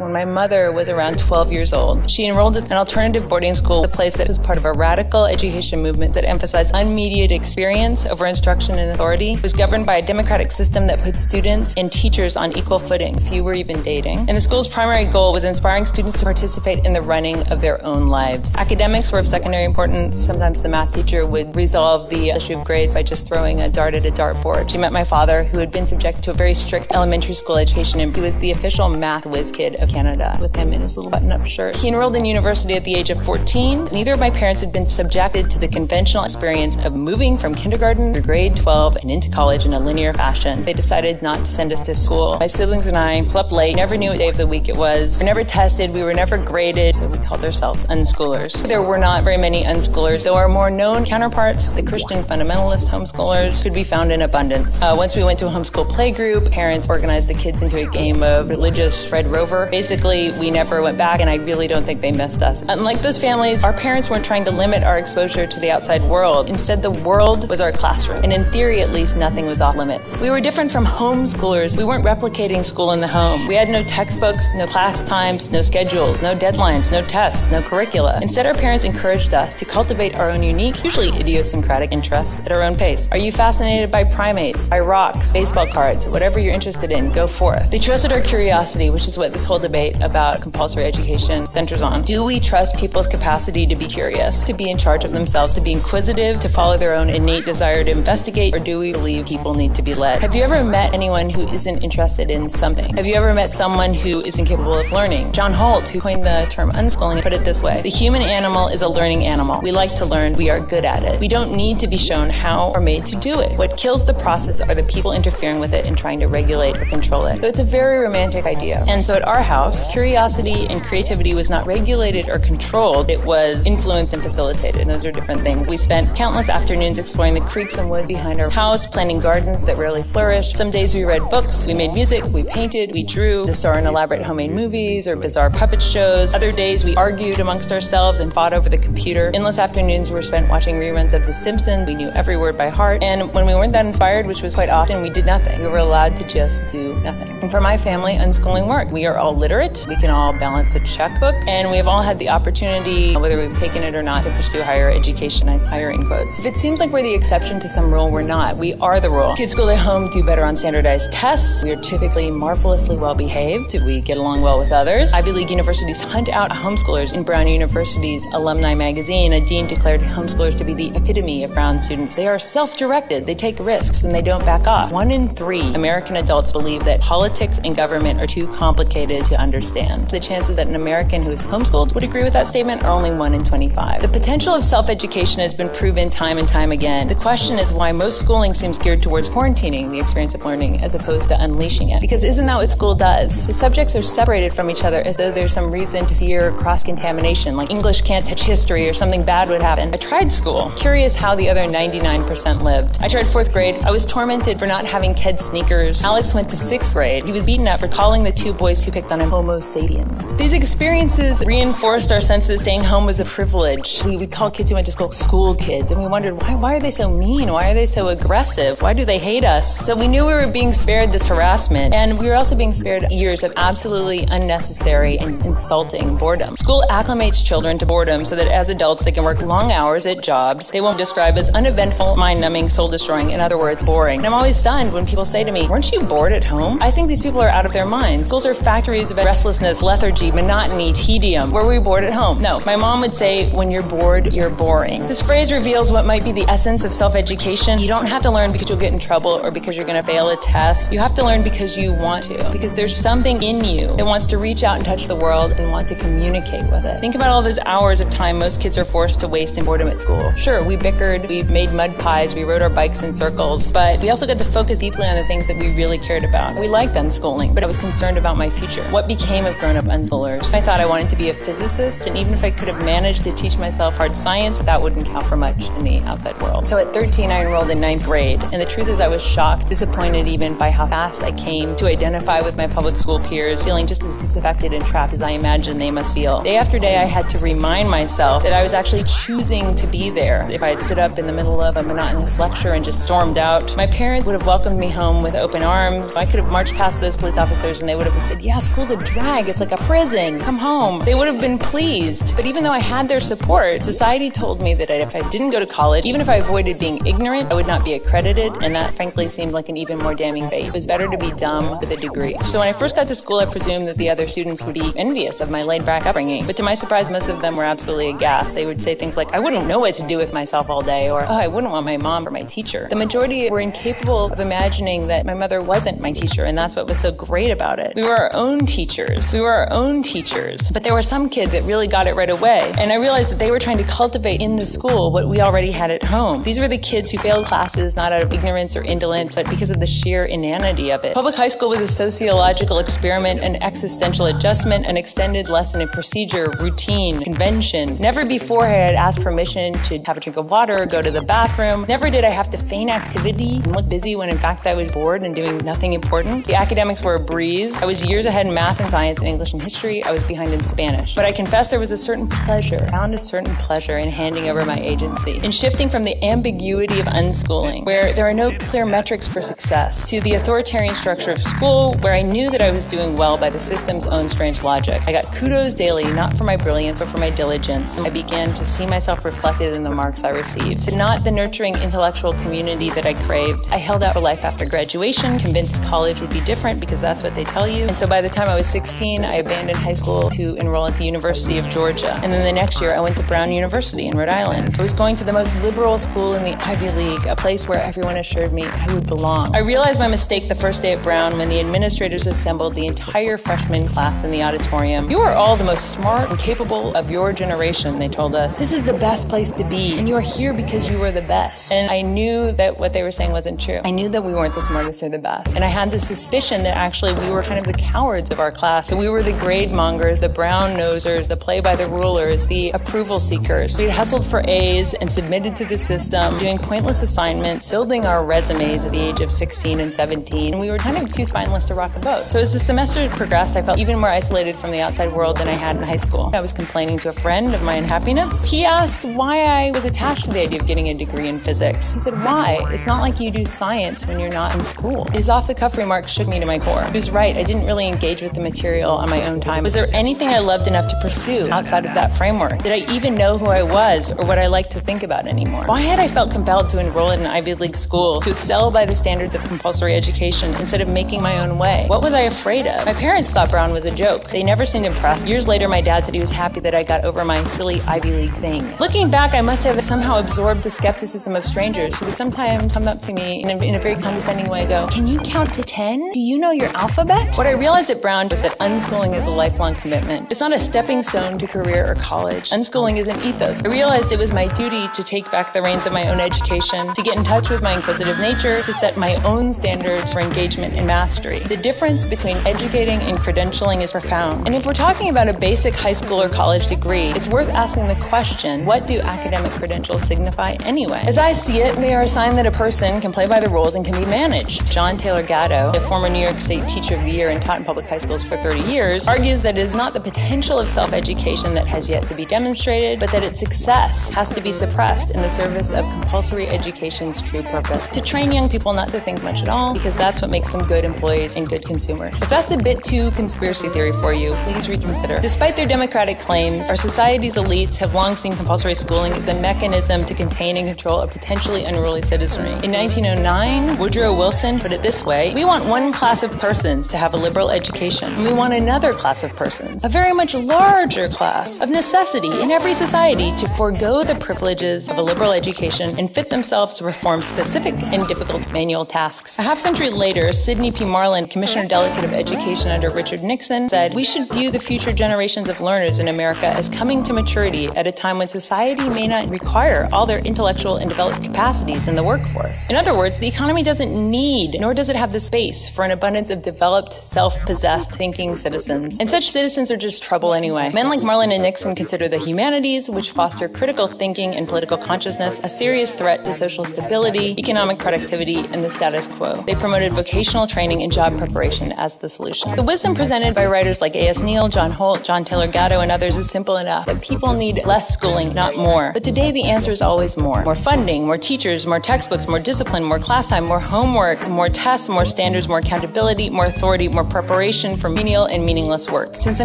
When my mother was around 12 years old, she enrolled in an alternative boarding school, a place that was part of a radical education movement that emphasized unmediated experience over instruction and authority. It was governed by a democratic system that put students and teachers on equal footing, few were even dating. And the school's primary goal was inspiring students to participate in the running of their own lives. Academics were of secondary importance. Sometimes the math teacher would resolve the issue of grades by just throwing a dart at a dartboard. She met my father, who had been subjected to a very strict elementary school education, and he was the official math whiz kid of Canada with him in his little button up shirt. He enrolled in university at the age of 14. Neither of my parents had been subjected to the conventional experience of moving from kindergarten to grade 12 and into college in a linear fashion. They decided not to send us to school. My siblings and I slept late, never knew what day of the week it was. We were never tested, we were never graded, so we called ourselves unschoolers. There were not very many unschoolers, though our more known counterparts, the Christian fundamentalist homeschoolers, could be found in abundance. Uh, once we went to a homeschool playgroup, parents organized the kids into a game of religious Red Rover. Basically, we never went back, and I really don't think they missed us. Unlike those families, our parents weren't trying to limit our exposure to the outside world. Instead, the world was our classroom, and in theory, at least, nothing was off limits. We were different from homeschoolers. We weren't replicating school in the home. We had no textbooks, no class times, no schedules, no deadlines, no tests, no curricula. Instead, our parents encouraged us to cultivate our own unique, usually idiosyncratic interests at our own pace. Are you fascinated by primates, by rocks, baseball cards, whatever you're interested in, go forth. They trusted our curiosity, which is what this whole debate about compulsory education centers on. Do we trust people's capacity to be curious, to be in charge of themselves, to be inquisitive, to follow their own innate desire to investigate, or do we believe people need to be led? Have you ever met anyone who isn't interested in something? Have you ever met someone who isn't capable of learning? John Holt, who coined the term unschooling, put it this way. The human animal is a learning animal. We like to learn. We are good at it. We don't need to be shown how or made to do it. What kills the process are the people interfering with it and trying to regulate or control it. So it's a very romantic idea. And so at our house, curiosity and creativity was not regulated or controlled. It was influenced and facilitated. And those are different things. We spent countless afternoons exploring the creeks and woods behind our house, planting gardens that rarely flourished. Some days we read books, we made music, we painted, we drew, to star in elaborate homemade movies or bizarre puppet shows. Other days we argued amongst ourselves and fought over the computer. Endless afternoons were spent watching reruns of The Simpsons. We knew every word by heart. And when we weren't that inspired, which was quite often, we did nothing. We were allowed to just do nothing. And for my family, unschooling worked. We are all literate. We can all balance a checkbook. And we have all had the opportunity, whether we've taken it or not, to pursue higher education, higher in quotes. If it seems like we're the exception to some rule, we're not. We are the rule. Kids school at home do better on standardized tests. We are typically marvelously well behaved. We get along well with others. Ivy League universities hunt out homeschoolers. In Brown University's alumni magazine, a dean declared homeschoolers to be the epitome of Brown students. They are self-directed. They take risks and they don't back off. One in three American adults believe that politics and government are too complicated to understand. The chances that an American who is homeschooled would agree with that statement are only one in 25. The potential of self-education has been proven time and time again. The question is why most schooling seems geared towards quarantining the experience of learning as opposed to unleashing it. Because isn't that what school does? The subjects are separated from each other as though there's some reason to fear cross-contamination, like English can't touch history or something bad would happen. I tried school, curious how the other 99% lived. I tried fourth grade. I was tormented for not having kid sneakers. Alex went to sixth grade. He was beaten up for calling the two boys who picked on him homo sapiens. These experiences reinforced our sense that staying home was a privilege. We would call kids who went to school school kids, and we wondered why, why are they so mean? Why are they so aggressive? Why do they hate us? So we knew we were being spared this harassment, and we were also being spared years of absolutely unnecessary and insulting boredom. School acclimates children to boredom so that as adults they can work long hours at jobs they won't describe as uneventful, mind-numbing, soul-destroying, in other words, boring. And I'm always stunned when people say to me, weren't you bored at home? I think these people are out of their minds. Schools are factories of restlessness, lethargy, monotony, tedium. Were we bored at home? No. My mom would say, when you're bored, you're boring. This phrase reveals what might be the essence of self-education. You don't have to learn because you'll get in trouble or because you're going to fail a test. You have to learn because you want to, because there's something in you that wants to reach out and touch the world and want to communicate with it. Think about all those hours of time most kids are forced to waste in boredom at school. Sure, we bickered, we made mud pies, we rode our bikes in circles, but we also got to focus deeply on the things that we really cared about. We liked unschooling, but I was concerned about my future. What became of grown-up unschoolers? I thought I wanted to be a physicist, and even if I could have managed to teach myself hard science, that wouldn't count for much in the outside world. So at 13, I enrolled in ninth grade, and the truth is I was shocked, disappointed even by how fast I came to identify with my public school peers, feeling just as disaffected and trapped as I imagine they must feel. Day after day, I had to remind myself that I was actually choosing to be there. If I had stood up in the middle of a monotonous lecture and just stormed out, my parents would have welcomed me home with open arms. I could have marched past those police officers and they would have said, yeah, school's a drag. It's like a prison. Come home. They would have been pleased. But even though I had their support, society told me that if I didn't go to college, even if I avoided being ignorant, I would not be accredited. And that frankly seemed like an even more damning fate. It was better to be dumb with a degree. So when I first got to school, I presumed that the other students would be envious of my laid back upbringing. But to my surprise, most of them were absolutely aghast. They would say things like, I wouldn't know what to do with myself all day, or, oh, I wouldn't want my mom or my teacher. The majority were incapable of imagining that my mother wasn't my teacher, and that's what was so great about it. We were our own teachers. We were our own teachers. But there were some kids that really got it right away. And I realized that they were trying to cultivate in the school what we already had at home. These were the kids who failed classes not out of ignorance or indolence, but because of the sheer inanity of it. Public high school was a sociological experiment, an existential adjustment, an extended lesson in procedure, routine, convention. Never before had I asked permission to have a drink of water go to the bathroom. Never did I have to feign activity and look busy when in fact I was bored and doing nothing important. The academics were a breeze. I was years ahead in math and science and English and history. I was behind in Spanish. But I confess there was a certain pleasure, found a certain pleasure in handing over my agency, in shifting from the ambiguity of unschooling, where there are no clear metrics for success, to the authoritarian structure of school, where I knew that I was doing well by the system's own strange logic. I got kudos daily, not for my brilliance or for my diligence. I began to see myself reflected in the marks I received, not the nurturing intellectual community that I craved. I held out for life after graduation, convinced college would be different because that's what they tell you. And so by the time I was 16, I abandoned high school to enroll at the University of Georgia. And then the next year, I went to Brown University in Rhode Island. I was going to the most liberal school in the Ivy League, a place where everyone assured me I would belong. I realized my mistake the first day at Brown when the administrators assembled the entire freshman class in the auditorium. You are all the most smart and capable of your generation, they told us. This is the best place to be, and you are here because you are the best. And I knew that what they were saying wasn't true. I knew that we weren't the smartest or the best. And I had the suspicion that actually we were kind of the cowards of our class, we were the grade mongers, the brown nosers, the play by the rulers, the approval seekers. We'd hustled for A's and submitted to the system, doing pointless assignments, building our resumes at the age of 16 and 17. And we were kind of too spineless to rock a boat. So as the semester progressed, I felt even more isolated from the outside world than I had in high school. I was complaining to a friend of my unhappiness. He asked why I was attached to the idea of getting a degree in physics. He said, why? It's not like you do science when you're not in school. His off the cuff remark shook me to my core. He was right. I didn't really engage with the material on my own time. Was there anything I loved enough to pursue outside of that framework? Did I even know who I was or what I liked to think about anymore? Why had I felt compelled to enroll in an Ivy League school, to excel by the standards of compulsory education instead of making my own way? What was I afraid of? My parents thought Brown was a joke. They never seemed impressed. Years later, my dad said he was happy that I got over my silly Ivy League thing. Looking back, I must have somehow absorbed the skepticism of strangers who would sometimes come up to me in a, in a very condescending way go, Can you count to 10? Do you know your alphabet? What I realized at Brown was that unschooling is a lifelong commitment. It's not a stepping stone to career or college. Unschooling is an ethos. I realized it was my duty to take back the reins of my own education, to get in touch with my inquisitive nature, to set my own standards for engagement and mastery. The difference between educating and credentialing is profound. And if we're talking about a basic high school or college degree, it's worth asking the question, what do academic credentials signify anyway? As I see it, they are a sign that a person can play by the rules and can be managed. John Taylor Gatto, a former New York State Teacher of the Year and taught in public high schools for 30 years, argues that it is not the potential of self-education that has yet to be demonstrated, but that its success has to be suppressed in the service of compulsory education's true purpose. To train young people not to think much at all, because that's what makes them good employees and good consumers. If that's a bit too conspiracy theory for you, please reconsider. Despite their democratic claims, our society's elites have long seen compulsory schooling as a mechanism to contain and control a potentially unruly citizenry. In 1909, Woodrow Wilson put it this way, we want one class of persons to have a liberal education, and we want another class of persons, a very much larger class, of necessity in every society to forego the privileges of a liberal education and fit themselves to perform specific and difficult manual tasks. A half century later, Sidney P. Marland, Commissioner Delegate of Education under Richard Nixon, said, we should view the future generations of learners in America as coming to maturity at a time when society may not require all their intellectual and developed capacities in the workforce. In other words, the economy doesn't need, nor does it have the space for an abundance of developed, self-possessed thinking citizens. And such citizens are just trouble anyway. Men like Marland and Nixon consider the humanities, which foster critical thinking and political consciousness, a serious threat to social stability, economic productivity, and the status quo. They promoted vocational training and job preparation as the solution. The wisdom presented by writers like A.S. Neill, John Holt, John Taylor Gatto, and others is simple enough that people need less schooling, not more. But today the answer is always more. More funding, more teachers, more textbooks, more discipline, more class time, more homework, more tests, more standards, more accountability, more authority, more preparation, substitution for menial and meaningless work. Since the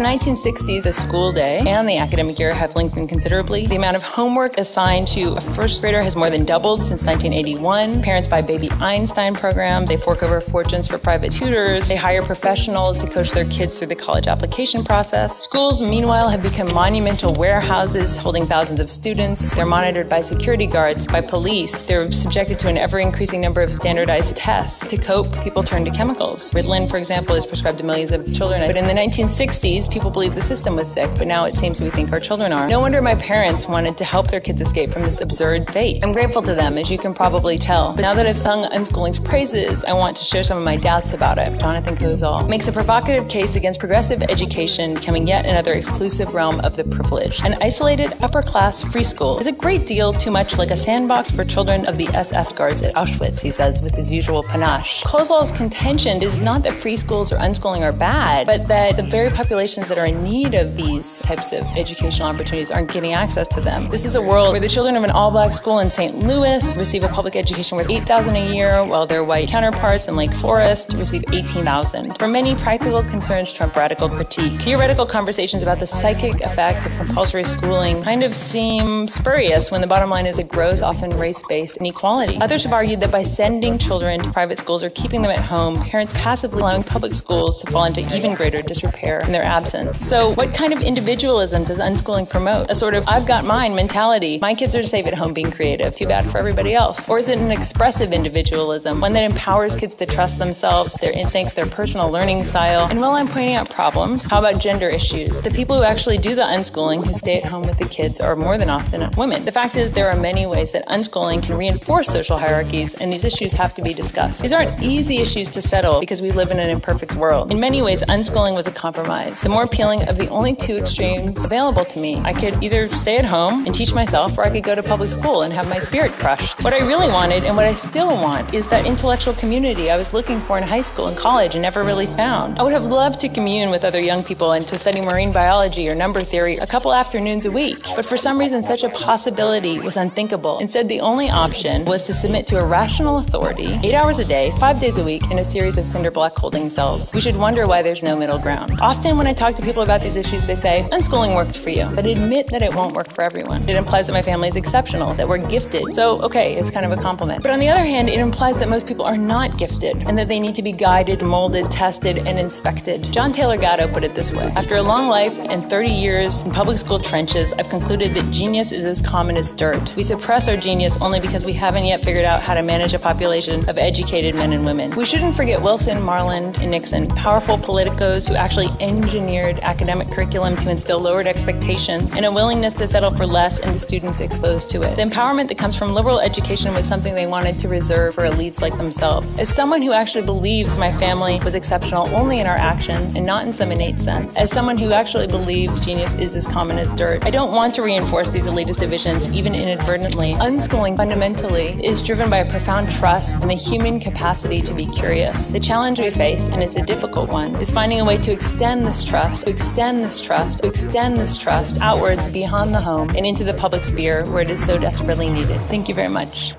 1960s, the school day and the academic year have lengthened considerably. The amount of homework assigned to a first grader has more than doubled since 1981. Parents buy baby Einstein programs. They fork over fortunes for private tutors. They hire professionals to coach their kids through the college application process. Schools, meanwhile, have become monumental warehouses holding thousands of students. They're monitored by security guards, by police. They're subjected to an ever increasing number of standardized tests. To cope, people turn to chemicals. Ritalin, for example, is prescribed to millions of children. But in the 1960s, people believed the system was sick, but now it seems we think our children are. No wonder my parents wanted to help their kids escape from this absurd fate. I'm grateful to them, as you can probably tell. But now that I've sung unschooling's praises, I want to share some of my doubts about it. Jonathan Kozol makes a provocative case against progressive education becoming yet another exclusive realm of the privileged. An isolated upper class free school is a great deal too much like a sandbox for children of the SS guards at Auschwitz, he says with his usual panache. Kozol's contention is not that free schools or unschooling are bad, but that the very populations that are in need of these types of educational opportunities aren't getting access to them. This is a world where the children of an all black school in St. Louis receive a public education worth 8000 a year, while their white counterparts in Lake Forest receive 18000 For many, practical concerns trump radical critique. Theoretical conversations about the psychic effect of compulsory schooling kind of seem spurious when the bottom line is it grows often race based inequality. Others have argued that by sending children to private schools or keeping them at home, parents passively allowing public schools to fall into even greater disrepair in their absence. So, what kind of individualism does unschooling promote? A sort of I've got mine mentality. My kids are safe at home being creative. Too bad for everybody else. Or is it an expressive individualism, one that empowers kids to trust themselves, their instincts, their personal learning style? And while I'm pointing out problems, how about gender issues? The people who actually do the unschooling, who stay at home with the kids, are more than often women. The fact is, there are many ways that unschooling can reinforce social hierarchies, and these issues have to be discussed. These aren't easy issues to settle because we live in an imperfect world. In many ways, unschooling was a compromise. The more appealing of the only two extremes available to me. I could either stay at home and teach myself, or I could go to public school and have my spirit crushed. What I really wanted, and what I still want, is that intellectual community I was looking for in high school and college and never really found. I would have loved to commune with other young people and to study marine biology or number theory a couple afternoons a week. But for some reason, such a possibility was unthinkable. Instead, the only option was to submit to a rational authority, eight hours a day, five days a week, in a series of cinder block holding cells. We should wonder why there's no middle ground. Often, when I talk to people about these issues, they say, unschooling worked for you, but admit that it won't work for everyone. It implies that my family is exceptional, that we're gifted. So, okay, it's kind of a compliment. But on the other hand, it implies that most people are not gifted and that they need to be guided, molded, tested, and inspected. John Taylor Gatto put it this way After a long life and 30 years in public school trenches, I've concluded that genius is as common as dirt. We suppress our genius only because we haven't yet figured out how to manage a population of educated men and women. We shouldn't forget Wilson, Marland, and Nixon, powerful politicos who actually engineered academic curriculum to instill lowered expectations and a willingness to settle for less in the students exposed to it. The empowerment that comes from liberal education was something they wanted to reserve for elites like themselves. As someone who actually believes my family was exceptional only in our actions and not in some innate sense, as someone who actually believes genius is as common as dirt, I don't want to reinforce these elitist divisions even inadvertently. Unschooling fundamentally is driven by a profound trust in the human capacity to be curious. The challenge we face, and it's a difficult one, is finding a way to extend this trust, to extend this trust, to extend this trust outwards beyond the home and into the public sphere where it is so desperately needed. Thank you very much.